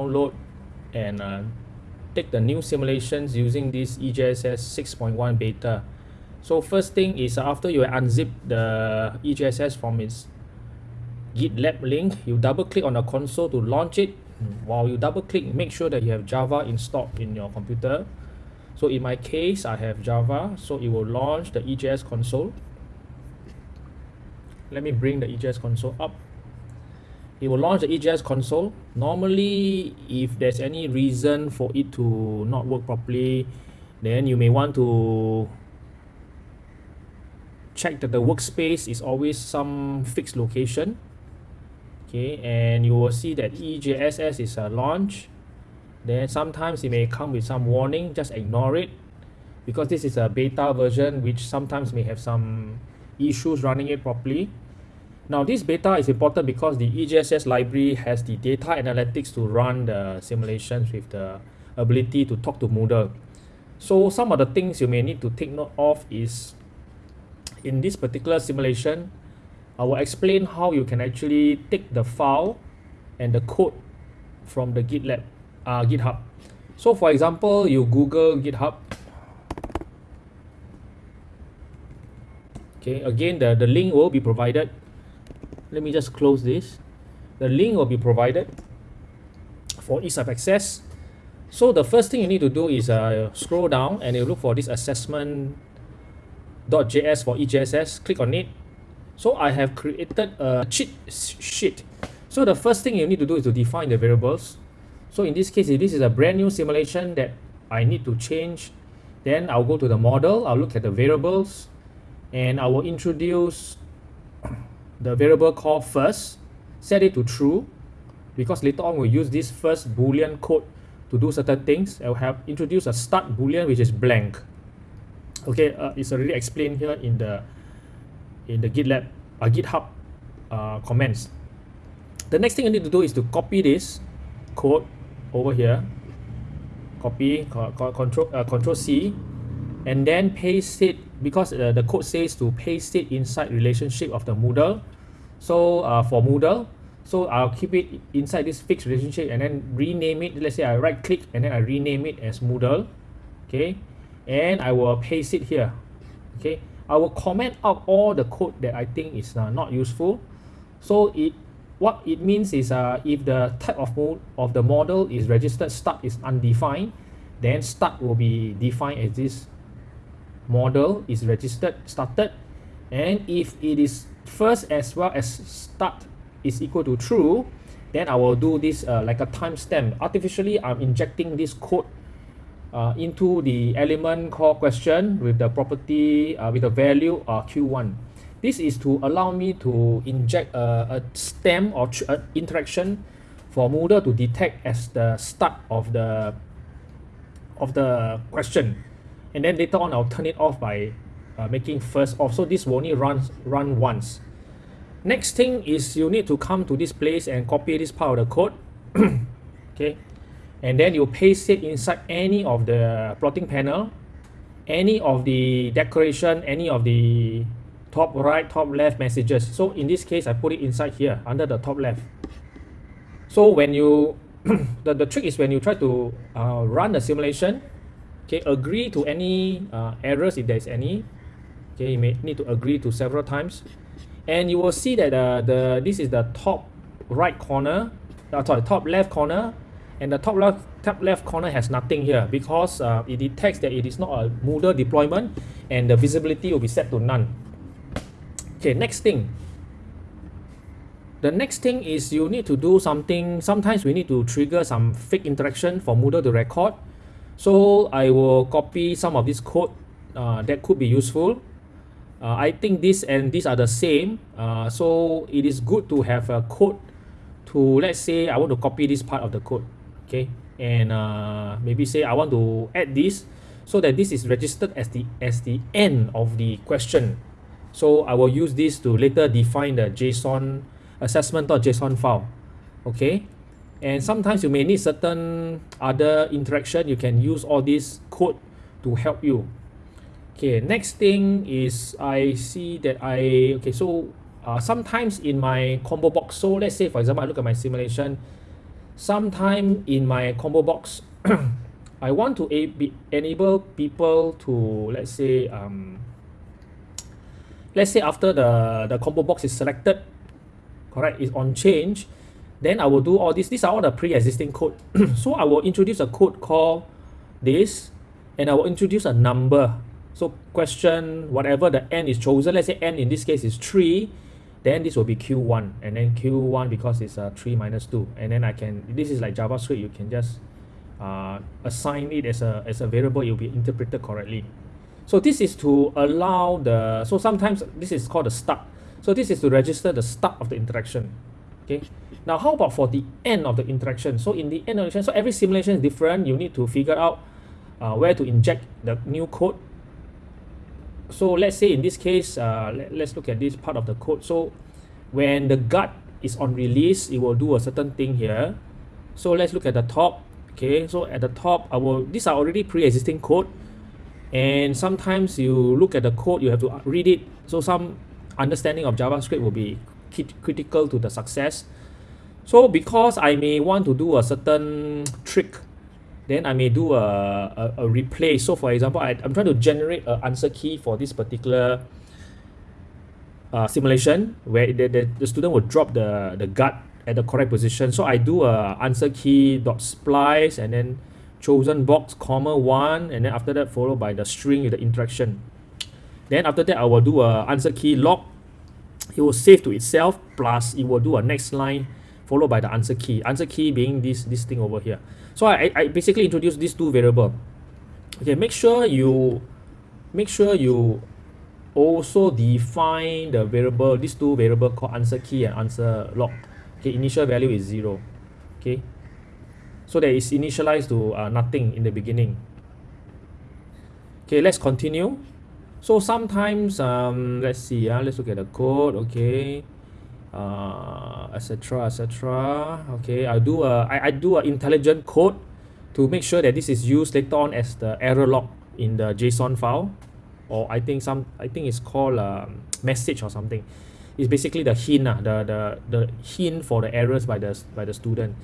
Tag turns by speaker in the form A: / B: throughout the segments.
A: download and uh, take the new simulations using this EJSS 6.1 beta. So first thing is after you unzip the EJSS from its GitLab link, you double click on the console to launch it. While you double click, make sure that you have Java installed in your computer. So in my case, I have Java, so it will launch the EJS console. Let me bring the EJS console up it will launch the EJS console. Normally, if there's any reason for it to not work properly, then you may want to check that the workspace is always some fixed location. Okay, and you will see that EJSS is a launch. Then sometimes it may come with some warning, just ignore it because this is a beta version which sometimes may have some issues running it properly. Now this beta is important because the EJSS library has the data analytics to run the simulations with the ability to talk to Moodle. So some of the things you may need to take note of is in this particular simulation, I will explain how you can actually take the file and the code from the GitLab, uh, GitHub. So for example, you Google GitHub. Okay, again, the, the link will be provided let me just close this. The link will be provided for ease of access. So the first thing you need to do is uh, scroll down and you look for this assessment.js for EJSS click on it. So I have created a cheat sheet. So the first thing you need to do is to define the variables. So in this case if this is a brand new simulation that I need to change then I'll go to the model. I'll look at the variables and I will introduce the variable call first, set it to true, because later on we'll use this first boolean code to do certain things. I'll have introduce a start boolean which is blank. Okay, uh, it's already explained here in the in the GitLab, uh, GitHub uh, comments. The next thing you need to do is to copy this code over here. Copy, control, uh, control C, and then paste it because uh, the code says to paste it inside relationship of the Moodle so uh, for Moodle so I'll keep it inside this fixed relationship and then rename it. Let's say I right click and then I rename it as Moodle okay? And I will paste it here okay? I will comment out all the code that I think is uh, not useful. So it what it means is uh, if the type of mode of the model is registered start is undefined then start will be defined as this model is registered started. And if it is first as well as start is equal to true then I will do this uh, like a timestamp. Artificially I'm injecting this code uh, into the element call question with the property uh, with the value uh, q1 this is to allow me to inject a, a stem or uh, interaction for Moodle to detect as the start of the of the question. And then later on I'll turn it off by uh, making first off. So this will only run run once. Next thing is you need to come to this place and copy this part of the code. Okay. And then you paste it inside any of the plotting panel any of the decoration any of the top right top left messages. So in this case I put it inside here under the top left. So when you the, the trick is when you try to uh, run the simulation okay agree to any uh, errors if there is any okay you may need to agree to several times. And you will see that uh, the this is the top right corner uh, sorry top left corner. And the top left top left corner has nothing here because uh, it detects that it is not a Moodle deployment and the visibility will be set to none. Okay next thing. The next thing is you need to do something. Sometimes we need to trigger some fake interaction for Moodle to record. So I will copy some of this code. Uh, that could be useful uh, I think this and these are the same. Uh, so it is good to have a code to let's say I want to copy this part of the code okay? And uh, maybe say I want to add this so that this is registered as the as the end of the question. So I will use this to later define the JSON assessment.json file okay? And sometimes you may need certain other interaction. You can use all this code to help you okay next thing is I see that I okay so uh, sometimes in my combo box so let's say for example I look at my simulation sometime in my combo box I want to enable people to let's say um, let's say after the the combo box is selected correct is on change then I will do all this. These are all the pre-existing code. So I will introduce a code called this and I will introduce a number so question whatever the n is chosen let's say n in this case is 3 then this will be q1 and then q1 because it's uh, 3 minus 2 and then I can this is like JavaScript you can just uh, assign it as a as a variable it will be interpreted correctly. So this is to allow the so sometimes this is called the start. So this is to register the start of the interaction okay? Now how about for the end of the interaction? So in the end of the interaction so every simulation is different. You need to figure out uh, where to inject the new code so let's say in this case uh, let, let's look at this part of the code. So when the guard is on release it will do a certain thing here. So let's look at the top. Okay so at the top I will these are already pre-existing code. And sometimes you look at the code you have to read it. So some understanding of JavaScript will be critical to the success. So because I may want to do a certain trick then I may do a, a, a replay. So for example I, I'm trying to generate an answer key for this particular uh, simulation where the, the, the student will drop the, the guard at the correct position. So I do a answer key dot splice and then chosen box comma one and then after that followed by the string with the interaction. Then after that I will do a answer key log. It will save to itself plus it will do a next line followed by the answer key. Answer key being this this thing over here so I, I basically introduce these two variable. Okay make sure you make sure you also define the variable these two variable called answer key and answer log. Okay initial value is zero. Okay? So that is initialized to uh, nothing in the beginning. Okay let's continue. So sometimes um, let's see uh, let's look at the code. Okay uh, etc etc okay I do a I, I do a intelligent code to make sure that this is used later on as the error log in the JSON file. Or I think some I think it's called um, message or something. It's basically the hint uh, the, the the hint for the errors by the by the student.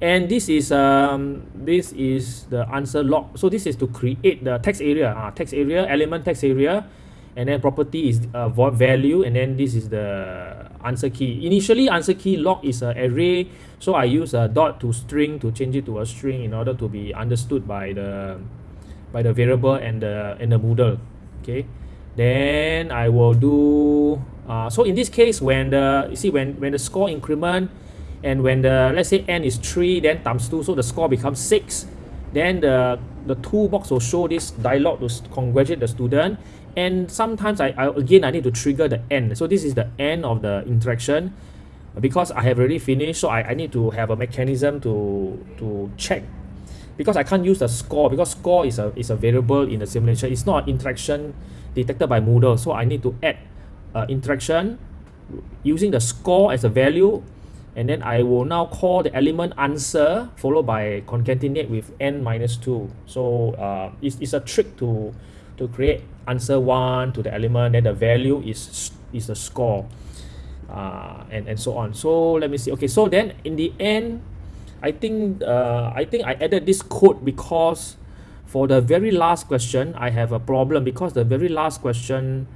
A: And this is um this is the answer log. So this is to create the text area uh, text area element text area and then property is uh, value and then this is the answer key. Initially answer key log is an array so I use a dot to string to change it to a string in order to be understood by the by the variable and the and the Moodle okay? Then I will do uh, so in this case when the you see when when the score increment and when the let's say n is 3 then times 2 so the score becomes 6 then the the toolbox will show this dialog to congratulate the student and sometimes I, I again I need to trigger the end. So this is the end of the interaction. Because I have already finished so I, I need to have a mechanism to to check. Because I can't use the score because score is a is a variable in the simulation. It's not interaction detected by Moodle. So I need to add uh, interaction using the score as a value. And then I will now call the element answer followed by concatenate with n minus 2 so uh, it's, it's a trick to to create answer 1 to the element then the value is is the score uh, and and so on. So let me see. Okay so then in the end I think uh, I think I added this code because for the very last question I have a problem because the very last question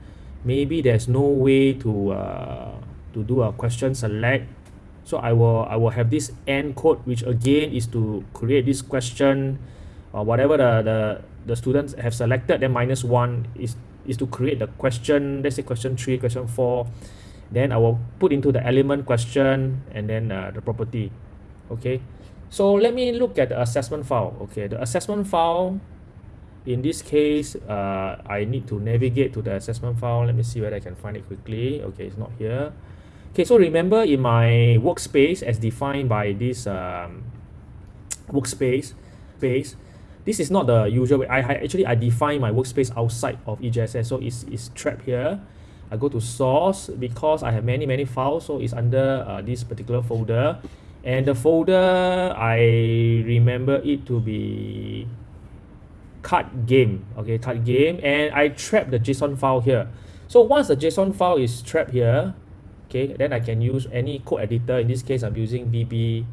A: maybe there's no way to uh, to do a question select. So I will I will have this end code which again is to create this question or whatever the the, the students have selected then minus one is is to create the question let's say question three question four. Then I will put into the element question and then uh, the property. Okay? So let me look at the assessment file. Okay the assessment file in this case uh, I need to navigate to the assessment file. Let me see whether I can find it quickly. Okay it's not here. Okay, so remember in my workspace as defined by this um, workspace space, this is not the usual way. I, I actually I define my workspace outside of EJSS, so it's, it's trapped here. I go to source because I have many many files, so it's under uh, this particular folder. And the folder I remember it to be card game. Okay, card game, and I trap the JSON file here. So once the JSON file is trapped here, okay then I can use any code editor in this case I'm using VB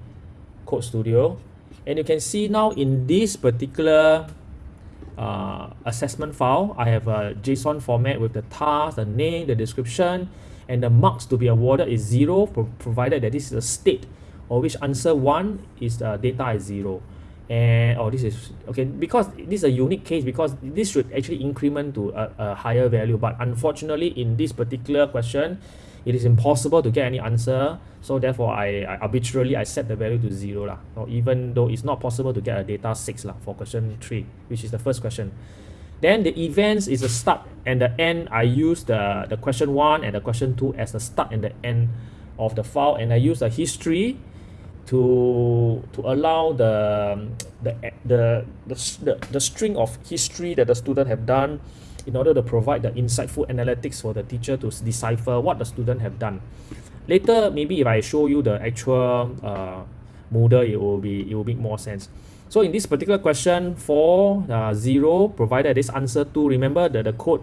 A: Code Studio. And you can see now in this particular uh, assessment file, I have a JSON format with the task, the name, the description, and the marks to be awarded is zero, provided that this is a state, or which answer one is the data is zero. And oh, this is okay because this is a unique case because this should actually increment to a, a higher value. But unfortunately, in this particular question, it is impossible to get any answer. So therefore I, I arbitrarily I set the value to zero lah. Or even though it's not possible to get a data six lah for question three which is the first question. Then the events is the start and the end. I use the the question one and the question two as the start and the end of the file. And I use the history to to allow the the the the, the, the string of history that the student have done in order to provide the insightful analytics for the teacher to decipher what the student have done. Later, maybe if I show you the actual uh, Moodle, it will be it will make more sense. So in this particular question, for uh, 0, provided this answer 2, remember that the code,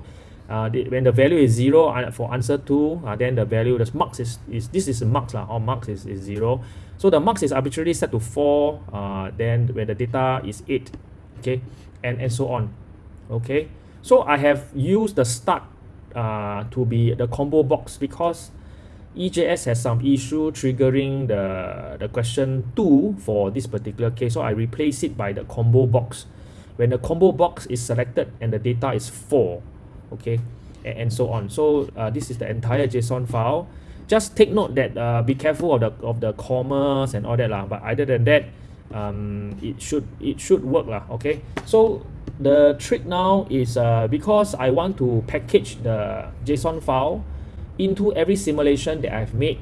A: uh, when the value is 0 uh, for answer 2, uh, then the value, the marks is, is this is marks, uh, or marks is, is 0. So the marks is arbitrarily set to 4, uh, then when the data is 8, okay, and, and so on, okay. So I have used the start uh, to be the combo box because EJS has some issue triggering the, the question 2 for this particular case. So I replace it by the combo box. When the combo box is selected and the data is 4, okay, and, and so on. So uh, this is the entire JSON file. Just take note that uh, be careful of the of the commas and all that lah. But other than that, um, it should it should work lah. Okay, so the trick now is uh, because I want to package the JSON file into every simulation that I've made.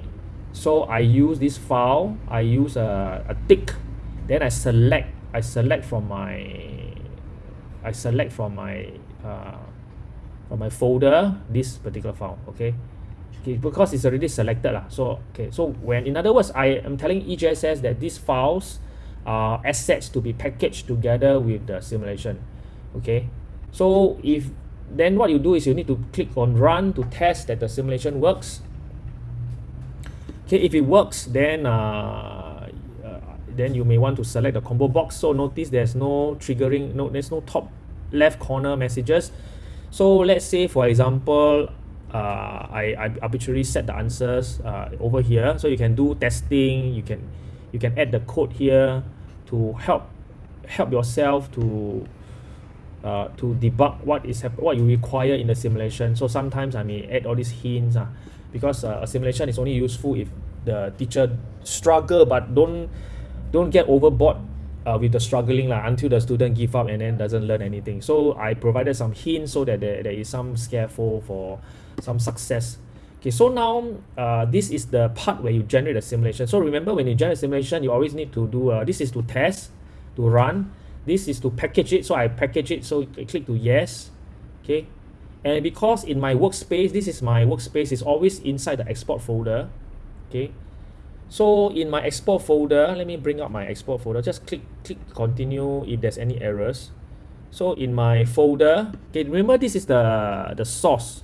A: So I use this file, I use a, a tick, then I select, I select from my, I select from my, uh, from my folder this particular file, okay? okay because it's already selected lah. So okay, so when in other words, I am telling EJSS that these files are assets to be packaged together with the simulation okay so if then what you do is you need to click on run to test that the simulation works okay if it works then uh, uh, then you may want to select the combo box so notice there's no triggering no there's no top left corner messages so let's say for example uh, I, I arbitrarily set the answers uh, over here. So you can do testing. You can you can add the code here to help help yourself to uh, to debug what is what you require in the simulation. So sometimes I may add all these hints uh, because uh, a simulation is only useful if the teacher struggle but don't don't get overboard uh, with the struggling lah, until the student give up and then doesn't learn anything. So I provided some hints so that there, there is some scaffold for some success. Okay so now uh, this is the part where you generate a simulation. So remember when you generate a simulation you always need to do uh, this is to test to run. This is to package it. So I package it. So I click to yes. Okay. And because in my workspace this is my workspace is always inside the export folder. Okay so in my export folder let me bring up my export folder. Just click click continue if there's any errors. So in my folder okay remember this is the the source.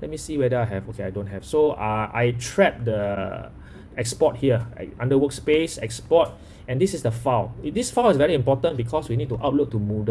A: Let me see whether I have okay I don't have. So uh, I trap the export here under workspace export and this is the file. This file is very important because we need to upload to Moodle